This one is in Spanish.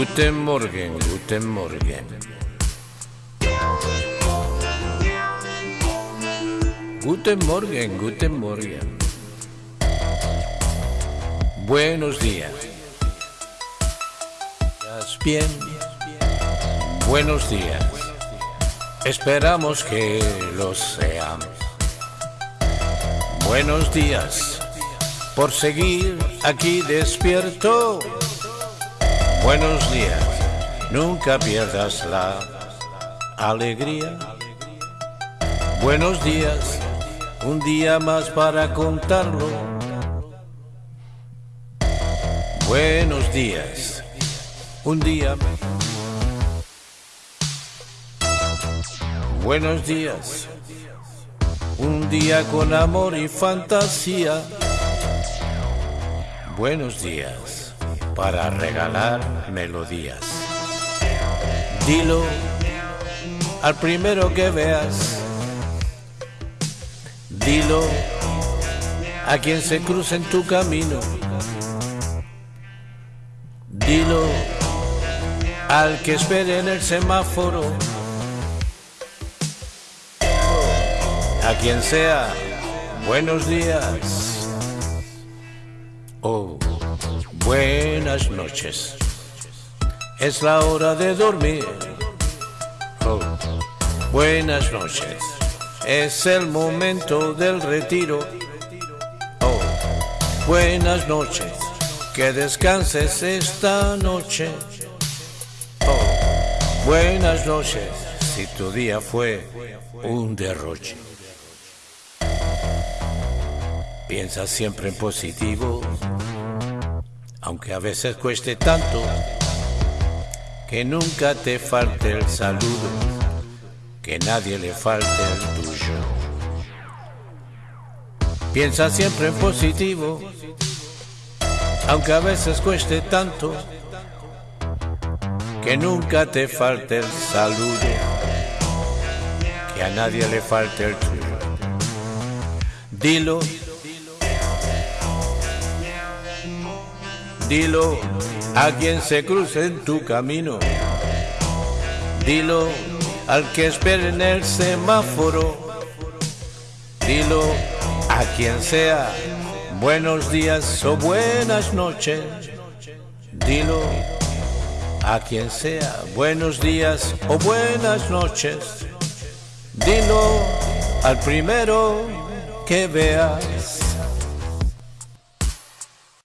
Guten Morgen, guten Morgen. Guten Morgen, guten Morgen. Buenos días. ¿Estás bien? Buenos días. Esperamos que lo sean. Buenos días. Por seguir aquí despierto. Buenos días. Nunca pierdas la alegría. Buenos días. Un día más para contarlo. Buenos días. Un día. Buenos días. Un día con amor y fantasía. Buenos días para regalar melodías. Dilo al primero que veas. Dilo a quien se cruce en tu camino. Dilo al que espere en el semáforo. A quien sea, buenos días. Oh, buenas noches. Es la hora de dormir. Oh, buenas noches. Es el momento del retiro. Oh, buenas noches. Que descanses esta noche. Oh, buenas noches. Si tu día fue un derroche. Piensa siempre en positivo, aunque a veces cueste tanto que nunca te falte el saludo, que nadie le falte el tuyo. Piensa siempre en positivo, aunque a veces cueste tanto que nunca te falte el saludo, que a nadie le falte el tuyo. Dilo Dilo a quien se cruce en tu camino. Dilo al que espere en el semáforo. Dilo a quien sea buenos días o buenas noches. Dilo a quien sea buenos días o buenas noches. Dilo al primero que veas.